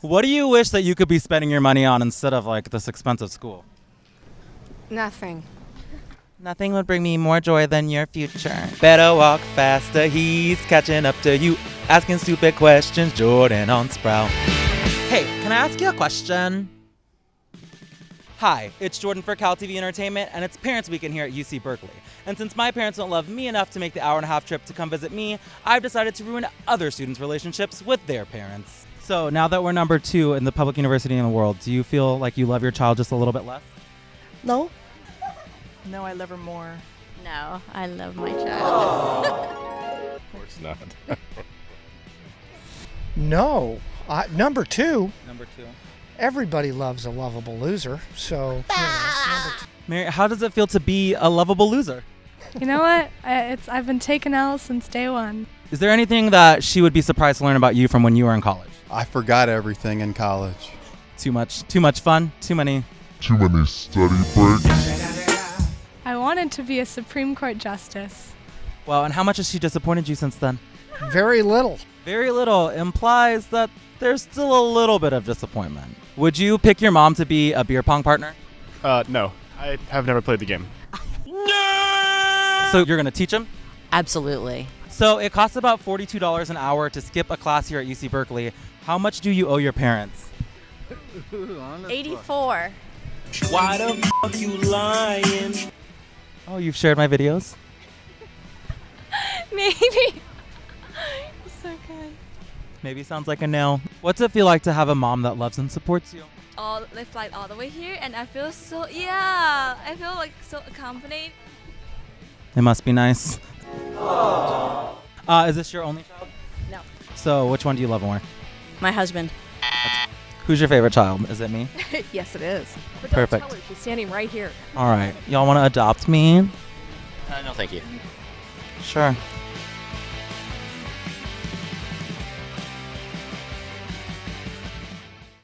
What do you wish that you could be spending your money on instead of like this expensive school? Nothing. Nothing would bring me more joy than your future. Better walk faster, he's catching up to you. Asking stupid questions, Jordan on Sprout. Hey, can I ask you a question? Hi, it's Jordan for Cal TV Entertainment, and it's Parents Weekend here at UC Berkeley. And since my parents don't love me enough to make the hour and a half trip to come visit me, I've decided to ruin other students' relationships with their parents. So now that we're number two in the public university in the world, do you feel like you love your child just a little bit less? No. No, I love her more. No, I love my child. Oh. Of course not. No. I, number two, Number two. everybody loves a lovable loser. So, you know, number two. Mary, how does it feel to be a lovable loser? You know what? I, it's I've been taking L since day one. Is there anything that she would be surprised to learn about you from when you were in college? I forgot everything in college. Too much, too much fun, too many. Too many study breaks. I wanted to be a Supreme Court justice. Well, and how much has she disappointed you since then? very little. Very little implies that there's still a little bit of disappointment. Would you pick your mom to be a beer pong partner? Uh, no. I have never played the game. no! So you're gonna teach him? Absolutely. So it costs about $42 an hour to skip a class here at UC Berkeley. How much do you owe your parents? 84. Why the fuck you lying? Oh, you've shared my videos? Maybe. so good. Maybe sounds like a no. What's it feel like to have a mom that loves and supports you? all they fly all the way here and I feel so yeah I feel like so accompanied It must be nice. Uh, is this your only child? No. So which one do you love more? My husband. Who's your favorite child? Is it me? yes, it is. But Perfect. Don't tell her. She's standing right here. All right. Y'all want to adopt me? Uh, no, thank you. Sure.